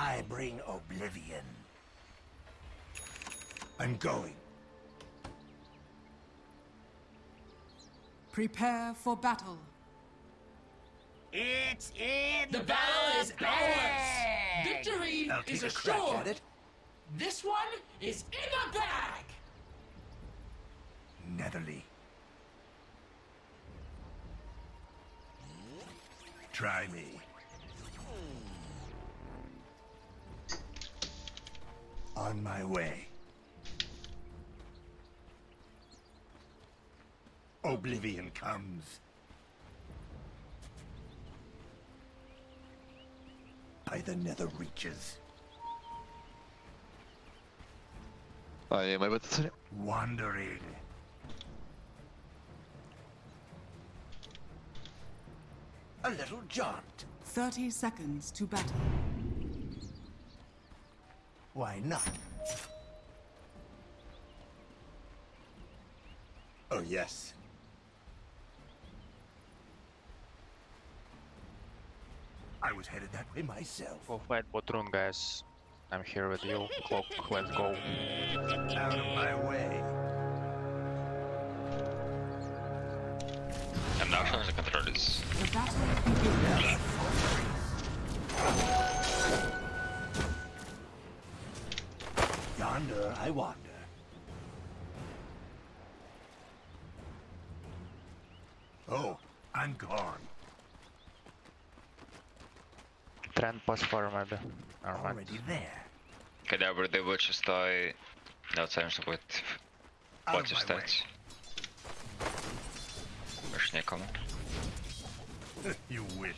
I bring oblivion. I'm going. Prepare for battle. It's in The battle is ours! Victory I'll is assured! it. This one is in the bag! Netherly. Try me. On my way. Oblivion comes. By the nether reaches. Ai, ma ei võta selle. Wandering. A little jaunt. 30 seconds to battle. Why not? Oh, yes. I was headed that way myself. Go fight Botrun, guys. I'm here with you. Clock, let's go. Out of my way. I'm not trying to control this. The battle begins. Yonder I wander. Oh, I'm gone. Trend pass far maybe. Never mind. Already there. Когда бы вы шестой, да, оценим, что будет Out против of my way. стать. Больше некому. you wish.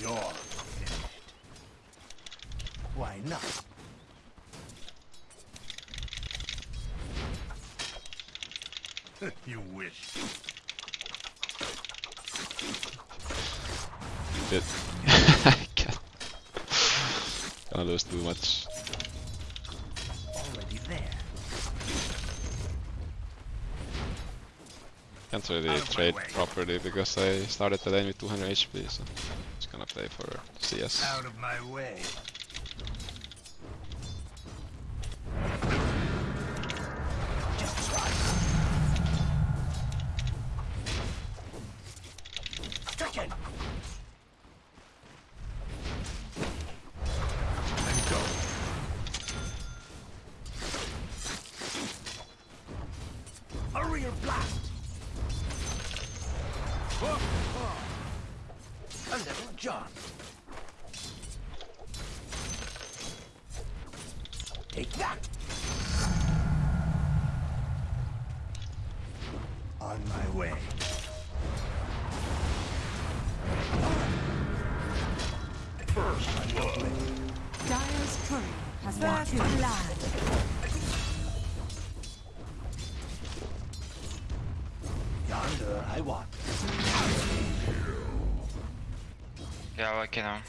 You're finished. Why not? you wish. Shit. Can't. Gonna lose too much. Already there. Can't really Out of my trade properly because I started the lane with 200 HP, so just gonna play for CS. Out of my way. Take that! On my way. First blood. Dire's courier has walked land. Yonder I walk. Yeah, I can.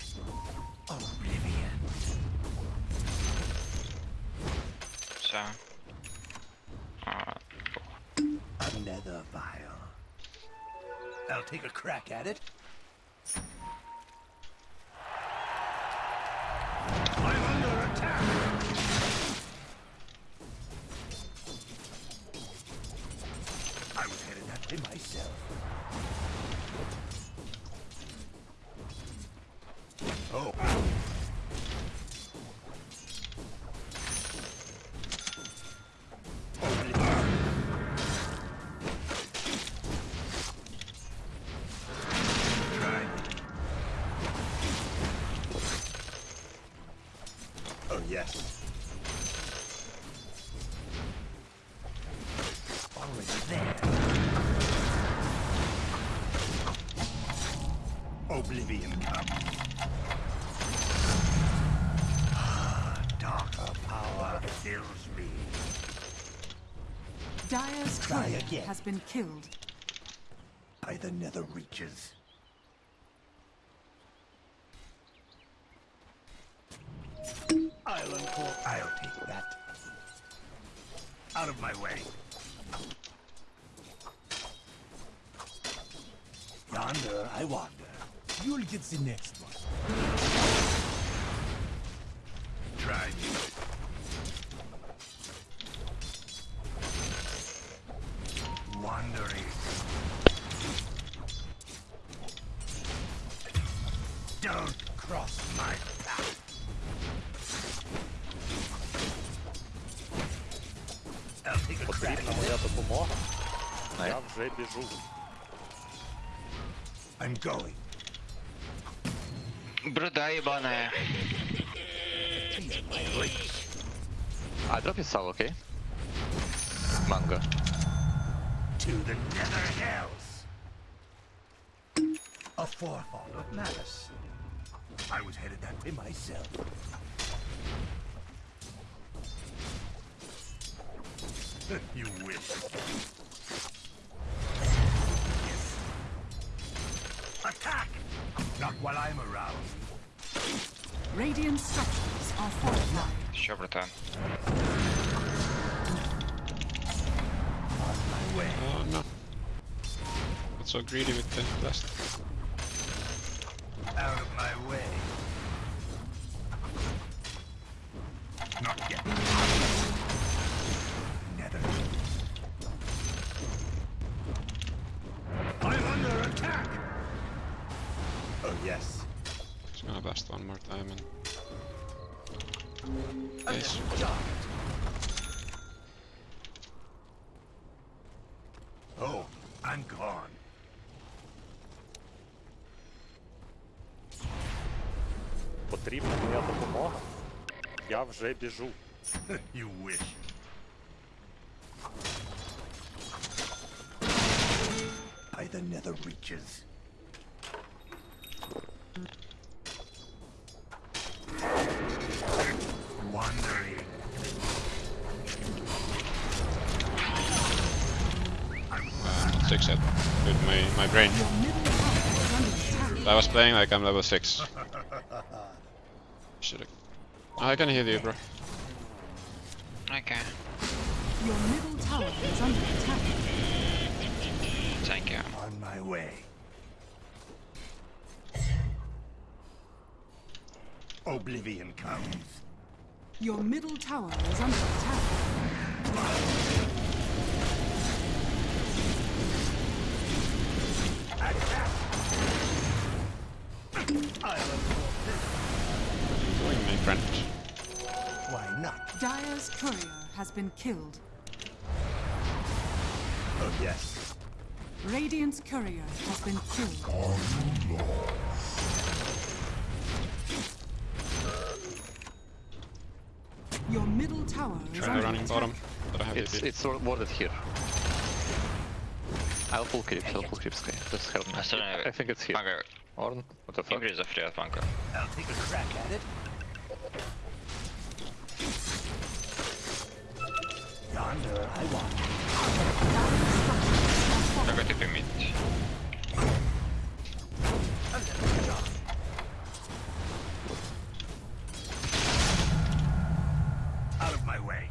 At it. Try again. has been killed. by the nether reaches. Island core. I'll take that. Out of my way. Yonder I wander. You'll get the next Най. Я вже біжу. I'm going. Бруда ебаная. I drop his soul, okay? Mango. to the nether hells. A forefault of malice. I was headed that way myself. you wish. Radiant structures are fortified. Що, братан? On my way. Oh no. Not so greedy with the blast. Out of my way. Not yet. more time and I'm Yes. just shocked. Oh, I'm gone. Потрібна моя допомога. Я вже біжу. you wish. By the nether reaches. with my, my brain. I was playing like I'm level 6. Should oh, I... I can heal you, bro. Okay. Your middle tower is under attack. Thank you. On my way. Oblivion comes. Your middle tower is under attack. been killed. Oh, yes. Radiance courier has been killed. Oh, Your middle tower is running bottom, but I have It's, it's warded here. I'll pull creeps, I'll pull creeps, okay. Just help me. I, I think it's here. Bunker. Orn, what the fuck? is a free bunker. I'll take a crack at it. Yonder I want. Только ты поймите. A little jog. Out of my way.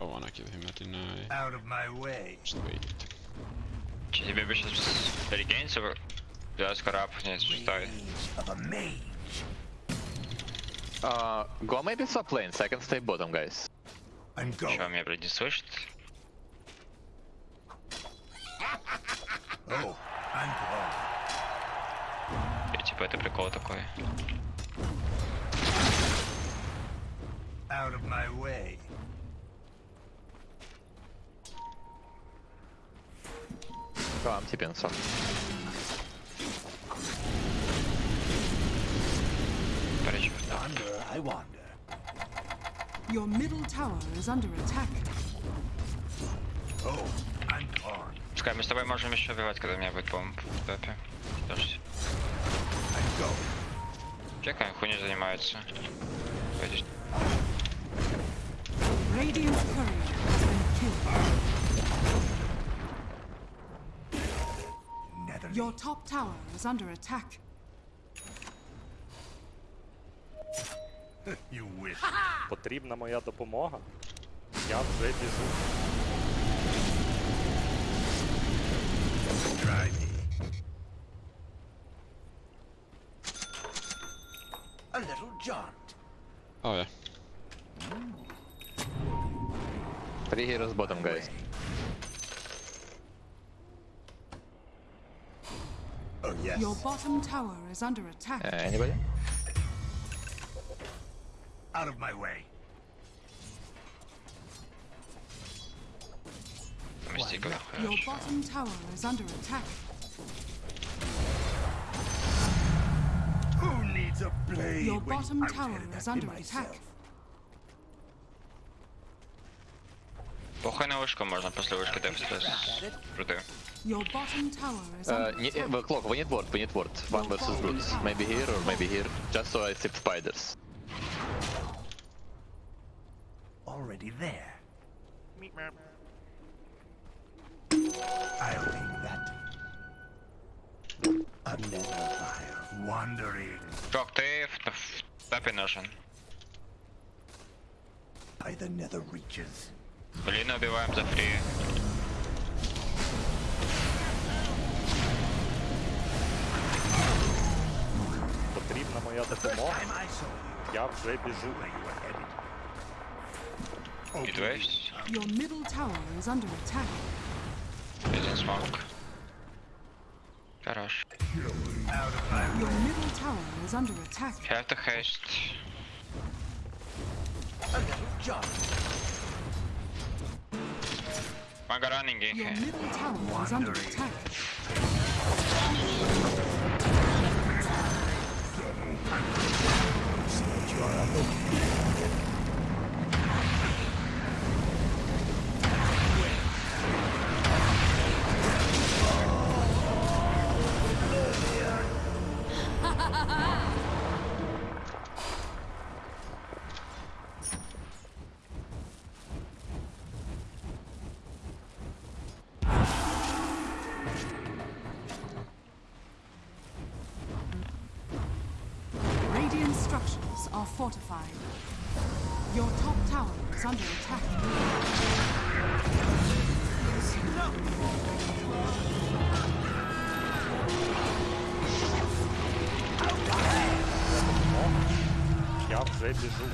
I wanna kill him at deny. Out of my way. Just wait. Че, тебе бы сейчас регейниться? Я скоро апнет шестой. Rage of a mage. Uh, go maybe swap lanes, I can stay bottom, guys. I'm going. Че, меня, блядь, не слышит? Oh, I'm gone. Я типа это прикол такой. Out of my way. Go, I'm TPing some. wander, I wander. Your middle tower is under attack. Oh, I'm armed. Czekaj, my z tobą możemy jeszcze wywołać, kiedy miałby bomb w bepie. Proszę. Czekaj, chuj nie zajmujecie. Będziesz... Radiant courier has been killed. Your top tower is under attack. розумієш? Потрібна моя допомога. Я вже біжу. A little jaunt. Oh yeah. Three heroes bottom guys. Oh yes. Your bottom tower is under attack. Uh, anybody? Out of my way. Мистика. Your bottom tower is under attack. Who needs a blade? Your when bottom I was tower headed is that way under myself? attack. Похуй на вышку, можно после вышки дефать без руды. Your bottom tower is Uh, under ne- attack. uh, clock, we need ward, we need ward. One versus roots. Maybe here or maybe here. Just so I sip spiders. Already there. I'll take that. Another fire. Wandering Чувак, ты в, в топе нужен. by the nether reaches. Блин, убиваем за фри. Потрібна моя допомога. Time I saw you, Я вже біжу. Niet west. Your middle tower is under attack. Is in smoke. Garage. Your middle tower is under attack. Jij hebt de geest. Manga running in. Your middle tower is under attack. Enemy. is under attack. Я вже біжу.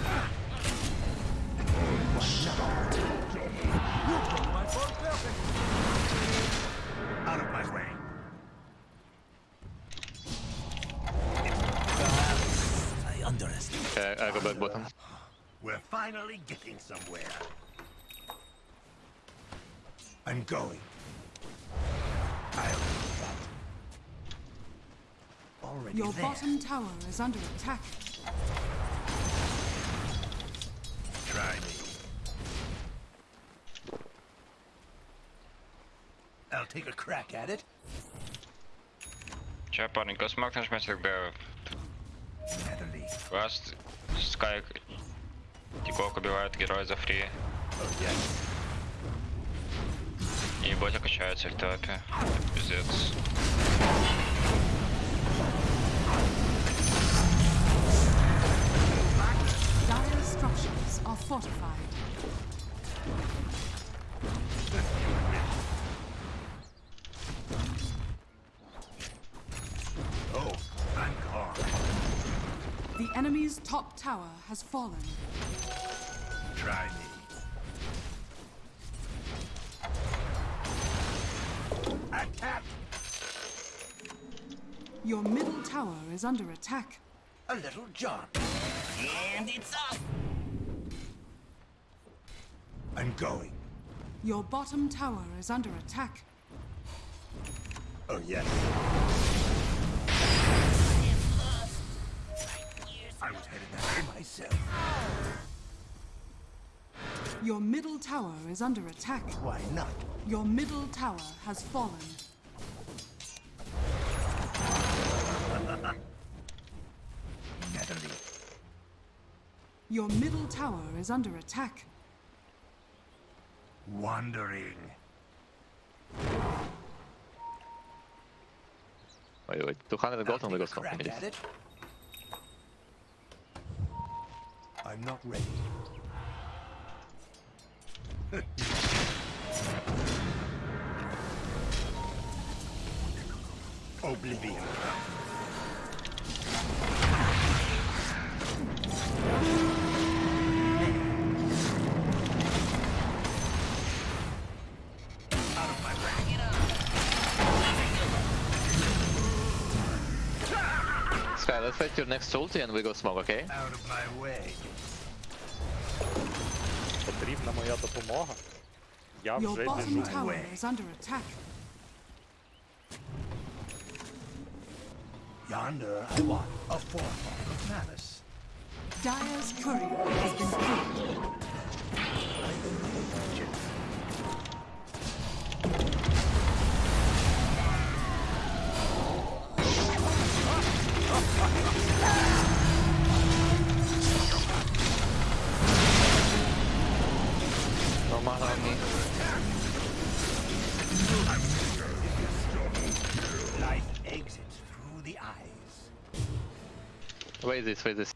finally getting somewhere. I'm going. I'll do that. Already Your there. bottom tower is under attack. Try me. I'll take a crack at it. Че, парненько, смог нажмете, когда Natalie. вас Скай Тикок убивает героя за фри. Oh, yes. И ботя качается в топе. Пиздец. Dire structures are fortified. Oh, I'm gone. The enemy's top tower has fallen. Try me. Attack! Your middle tower is under attack. A little jump. And it's up! I'm going. Your bottom tower is under attack. Oh, yes. I was headed that way myself. Your middle tower is under attack. Why not? Your middle tower has fallen. Natalie. Your middle tower is under attack. Wandering. Wait, wait. 200 gold on the Take ghost company. I'm not ready. Oblivion. Sky, let's fight your next ulti and we go smoke, okay? Out of my way потрібна моя допомога, я вже біжу. Yonder I want a form of malice. Dire's courier has been killed. This, wait this.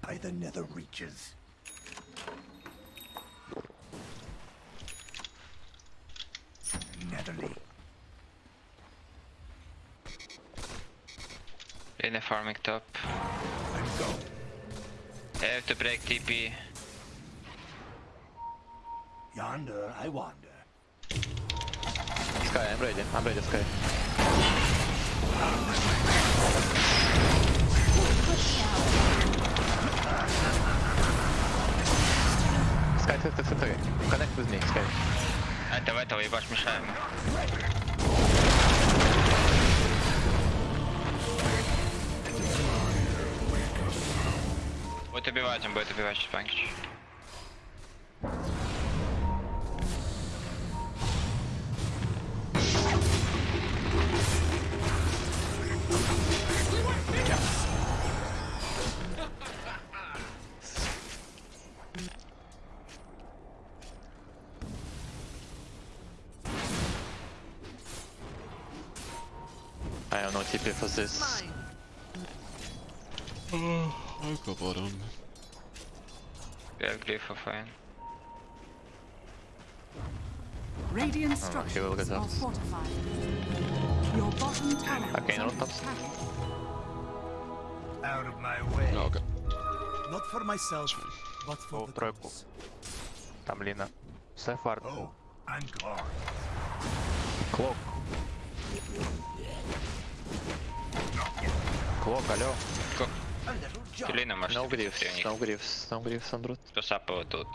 By the nether reaches. Netherly. In a farming top. And go. I have to break TP. Yonder I wander. Sky, I'm ready. I'm ready, Sky. Ah, Скай, ты, ты, ты, ты. Connect with me, Скай. Это в этого а, ебаш мешаем. Будет убивать, он будет убивать чипанкич. Альфа файн. Рadiant will get out. Your bottom tower okay, no tops. Out of my way. No, okay. Not for myself, but for the тройку. Там Лина. Сефард. Oh, I'm gone. Клок. Клок, алло. Как? Филина, может, No убить griefs, френик. no griefs, no griefs on root. Кто сапал тут?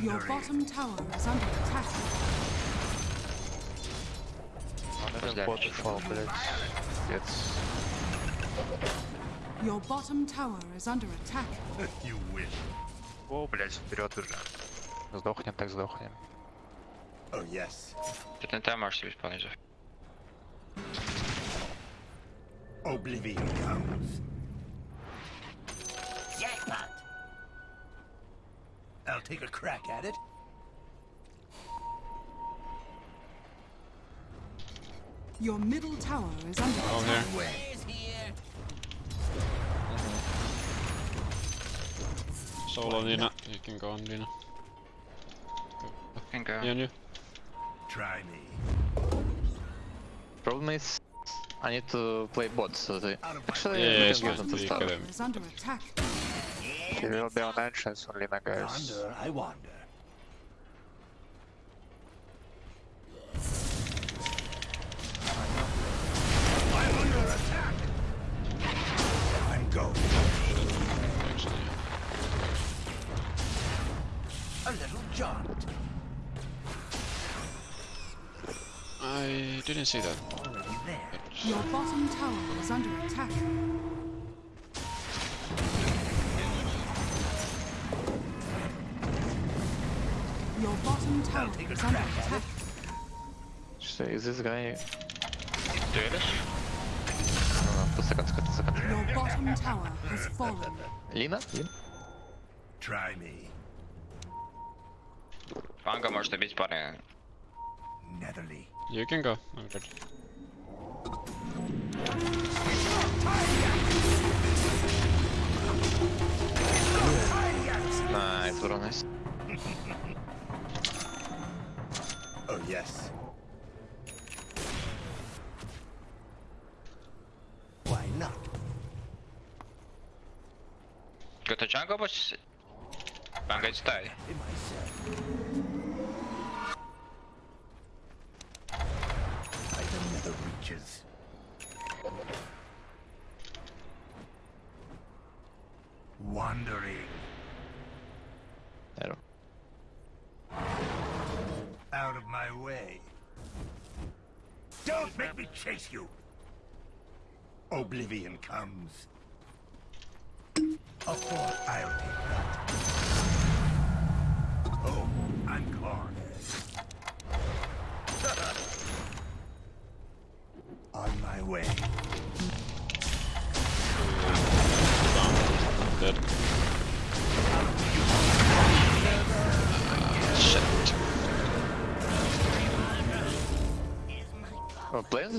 Your bottom tower is under attack. Подожди, Бот что-то упал, блядь. Пиздец. Your bottom tower is under attack. You wish. О, блядь, вперед уже. Сдохнем, так сдохнем. Oh, yes. Тут не там можешь себе исполнить. Oblivion comes. I'll take a crack at it. Your middle tower is under Oh, attack. here. Solo Lina. You can go on Lina. Can go. Me on you. Try me. Problem is, I need to play bot, so they... Out of my Actually, Yeah, we yeah, can it's give good. them to He will be on entrance on Lina, guys. Yonder I wander. I'm under attack. And go. Actually, A little jaunt. I didn't see that. Already there. Your bottom tower is under attack. Your bottom tower take a is under crack at attack. So is this guy... Дуэлишь? No, no, two seconds, two seconds. Your bottom tower has fallen. Lina? Lina? Try me. Фанга может убить парня. Netherly. You can go. I'm good. Nice, very nice. Yes. Why not? Go to jungle, but Fanga is tied. In myself. By the nether reaches. reaches. Wandering There. out of my way. Don't make me chase you. Oblivion comes. I'll take that. Oh, I'm gone.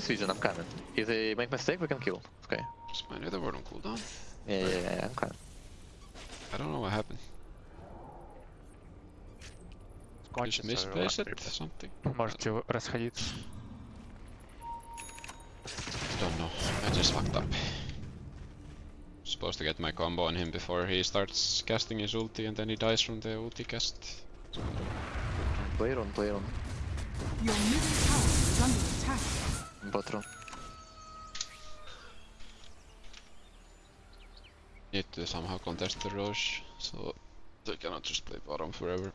this region, I'm coming. If they make mistake, we can kill. Okay. Is my nether ward on cooldown? Yeah, yeah, yeah, yeah, I'm coming. I don't know what happened. Just Кончится misplaced it? репорт. Something? Можете расходиться. Don't know. I just fucked up. Supposed to get my combo on him before he starts casting his ulti and then he dies from the ulti cast. Play on, play on. Your middle tower is under attack. Bot run. Need to somehow contest the Rosh, so they cannot just play bottom forever.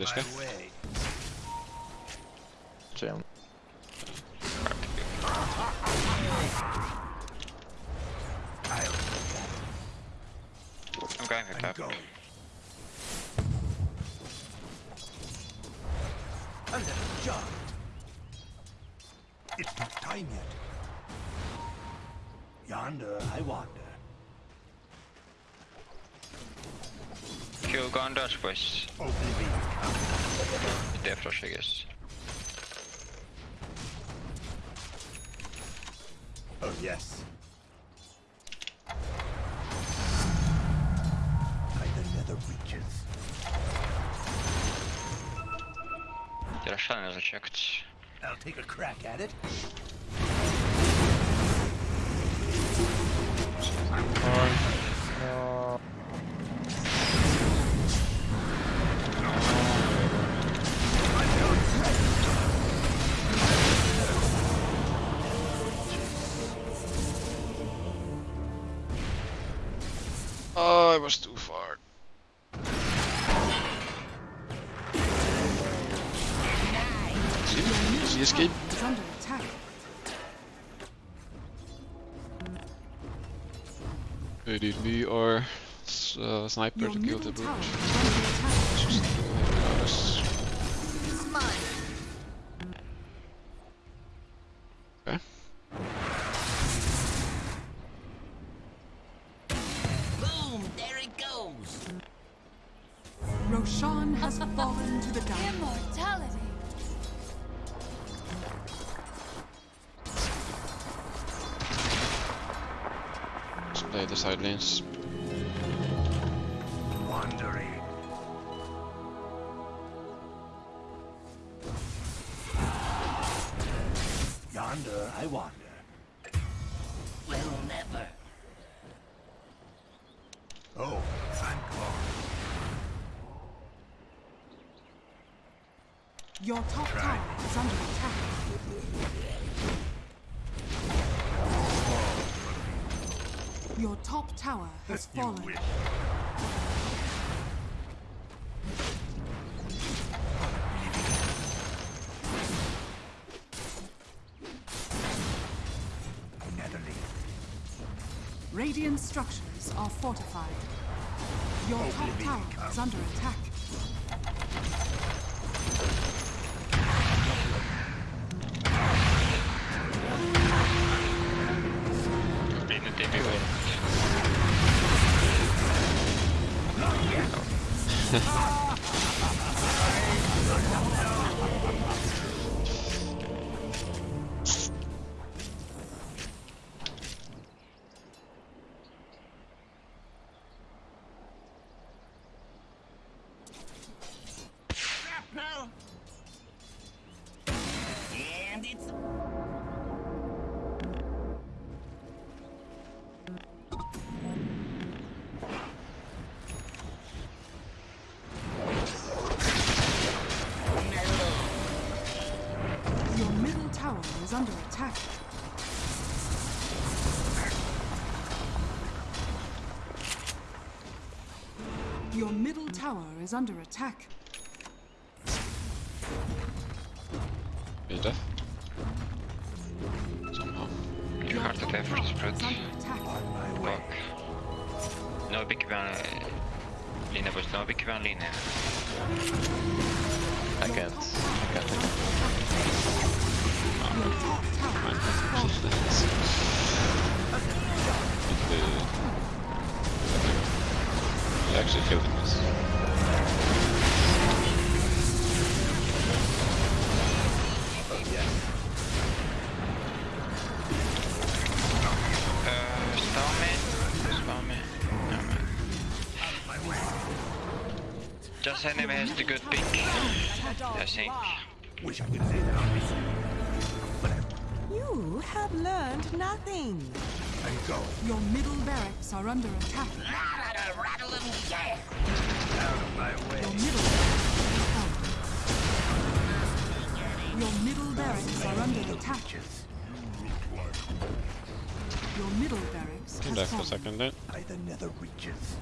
Out of this guy? way. I'll I'm going with I'm that. going. A little jaunt. It's not time yet. Yonder I wander. Kill Gondor boys. Oblivion comes. Det är flash I guess. Oh yes. Like the nether reaches. Deras channel har checkat. I'll take a crack at it. Oh, was too far. Is he escape? Is under attack. Did we or uh, sniper Your to kill the brute? Yonder I wander. Well, never. Oh, thank God. Your top Try. tower is under attack. Your top tower has fallen. Radiant structures are fortified. Your top tower is under attack. is under attack. Be deaf. Somehow. You Your have to top take first tower spread. is under attack. Fuck. Nu bygger vi en linje buss, nu bygger vi en linje. I can't. I can't. Your top tower is ah, uh, actually killed him. Just enemy has the good pick. I think. Wish I could say that on this. But You have learned nothing. I go. Your middle barracks are under attack. rattle and yeah. Out of my way. Your middle barracks is. Your middle barracks are under attack. Your middle barracks He has died for a second then. By the nether reaches.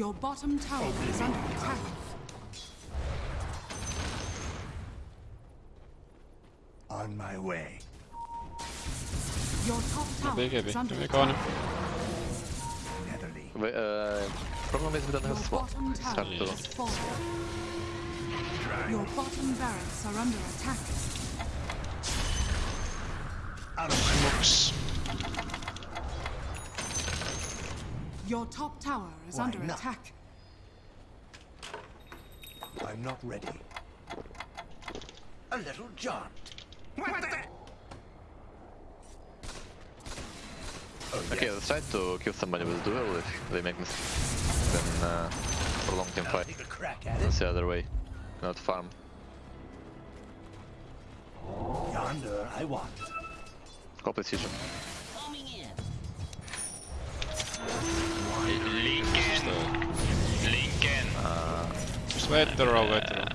Your bottom tower is under attack. On my way. Your top tower Big heavy. is under attack. Netherly. We, uh, problem is we don't have swap. It's hard to... is. Your bottom barracks are under attack. Out of Your top tower is Why under not? attack. I'm not ready. A little jaunt. Oh, Okay, yes. let's try to kill somebody with duel if they make mistakes. Then uh, prolong team I'll fight. take a crack at That's the other way. Not farm. Yonder I want. Call precision. Coming in. Lincoln. Lincoln. Just wait the row, wait the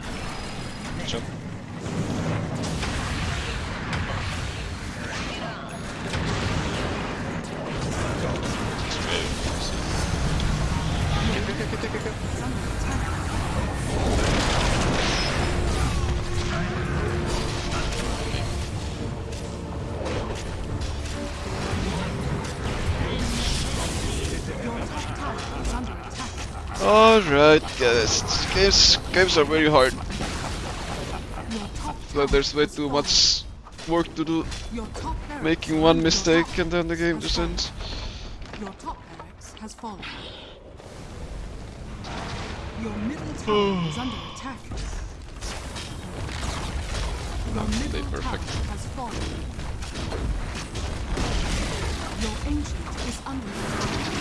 Alright, guys. Games, games are very hard. Your But there's way too much work to do. Your top barracks Making one mistake and then the game just ends. Your top barracks has fallen. Your middle tower is under attack. Your middle perfect. has fallen. Your ancient is under attack.